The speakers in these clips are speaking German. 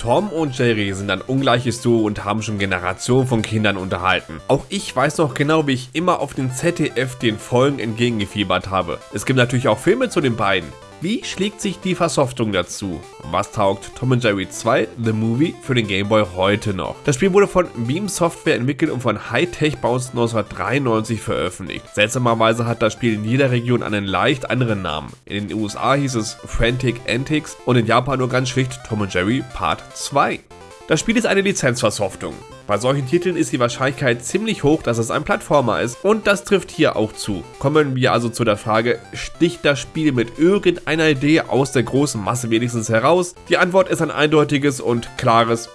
Tom und Jerry sind ein ungleiches Duo und haben schon Generationen von Kindern unterhalten. Auch ich weiß noch genau, wie ich immer auf den ZDF den Folgen entgegengefiebert habe. Es gibt natürlich auch Filme zu den beiden. Wie schlägt sich die Versoftung dazu? Was taugt Tom Jerry 2 The Movie für den Game Boy heute noch? Das Spiel wurde von Beam Software entwickelt und von Hightech Bounce 1993 veröffentlicht. Seltsamerweise hat das Spiel in jeder Region einen leicht anderen Namen. In den USA hieß es Frantic Antics und in Japan nur ganz schlicht Tom Jerry Part 2. Das Spiel ist eine Lizenzversoftung. Bei solchen Titeln ist die Wahrscheinlichkeit ziemlich hoch, dass es ein Plattformer ist und das trifft hier auch zu. Kommen wir also zu der Frage, sticht das Spiel mit irgendeiner Idee aus der großen Masse wenigstens heraus? Die Antwort ist ein eindeutiges und klares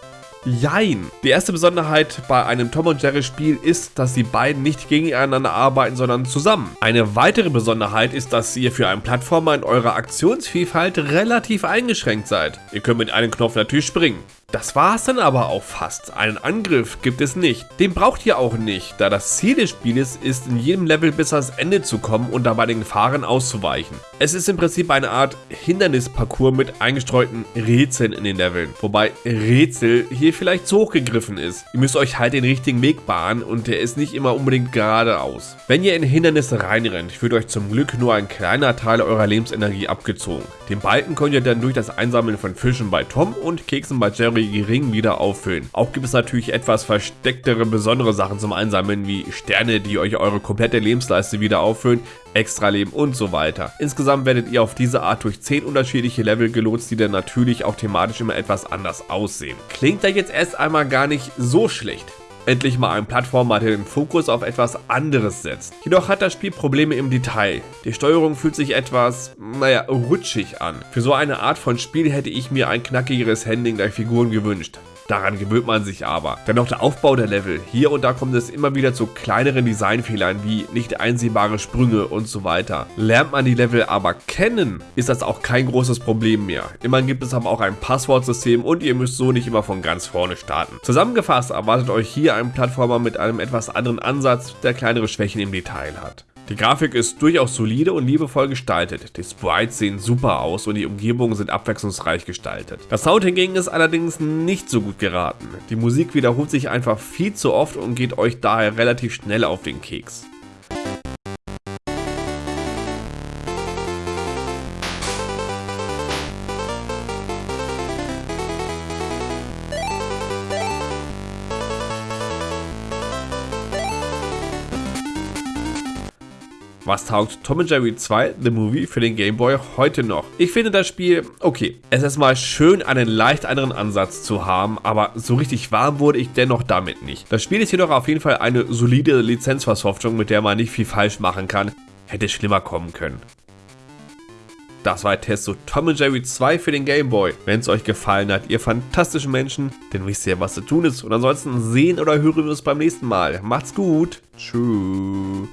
Jein. Die erste Besonderheit bei einem Tom und Jerry Spiel ist, dass die beiden nicht gegeneinander arbeiten, sondern zusammen. Eine weitere Besonderheit ist, dass ihr für einen Plattformer in eurer Aktionsvielfalt relativ eingeschränkt seid. Ihr könnt mit einem Knopf natürlich springen. Das war es dann aber auch fast. Einen Angriff gibt es nicht. Den braucht ihr auch nicht, da das Ziel des Spieles ist, in jedem Level bis ans Ende zu kommen und dabei den Gefahren auszuweichen. Es ist im Prinzip eine Art Hindernisparcours mit eingestreuten Rätseln in den Leveln, wobei Rätsel hier vielleicht zu hoch gegriffen ist. Ihr müsst euch halt den richtigen Weg bahnen und der ist nicht immer unbedingt geradeaus. Wenn ihr in Hindernisse reinrennt, wird euch zum Glück nur ein kleiner Teil eurer Lebensenergie abgezogen. Den Balken könnt ihr dann durch das Einsammeln von Fischen bei Tom und Keksen bei Jerry gering wieder auffüllen. Auch gibt es natürlich etwas verstecktere, besondere Sachen zum Einsammeln, wie Sterne, die euch eure komplette Lebensleiste wieder auffüllen, Extraleben und so weiter. Insgesamt werdet ihr auf diese Art durch 10 unterschiedliche Level gelotst, die dann natürlich auch thematisch immer etwas anders aussehen. Klingt da jetzt erst einmal gar nicht so schlecht. Endlich mal ein Plattformer, der den Fokus auf etwas anderes setzt. Jedoch hat das Spiel Probleme im Detail. Die Steuerung fühlt sich etwas, naja, rutschig an. Für so eine Art von Spiel hätte ich mir ein knackigeres Handling der Figuren gewünscht. Daran gewöhnt man sich aber. Dann noch der Aufbau der Level. Hier und da kommt es immer wieder zu kleineren Designfehlern wie nicht einsehbare Sprünge und so weiter. Lernt man die Level aber kennen, ist das auch kein großes Problem mehr. Immerhin gibt es aber auch ein Passwortsystem und ihr müsst so nicht immer von ganz vorne starten. Zusammengefasst erwartet euch hier ein Plattformer mit einem etwas anderen Ansatz, der kleinere Schwächen im Detail hat. Die Grafik ist durchaus solide und liebevoll gestaltet. Die Sprites sehen super aus und die Umgebungen sind abwechslungsreich gestaltet. Das Sound hingegen ist allerdings nicht so gut geraten. Die Musik wiederholt sich einfach viel zu oft und geht euch daher relativ schnell auf den Keks. Was taugt Tom Jerry 2 The Movie für den Game Boy heute noch? Ich finde das Spiel, okay, es ist mal schön, einen leicht anderen Ansatz zu haben, aber so richtig warm wurde ich dennoch damit nicht. Das Spiel ist jedoch auf jeden Fall eine solide Lizenzversoftung, mit der man nicht viel falsch machen kann. Hätte schlimmer kommen können. Das war Test Tom Jerry 2 für den Game Boy. Wenn es euch gefallen hat, ihr fantastischen Menschen, dann wisst ihr, was zu tun ist. Und ansonsten sehen oder hören wir uns beim nächsten Mal. Macht's gut. Tschüss.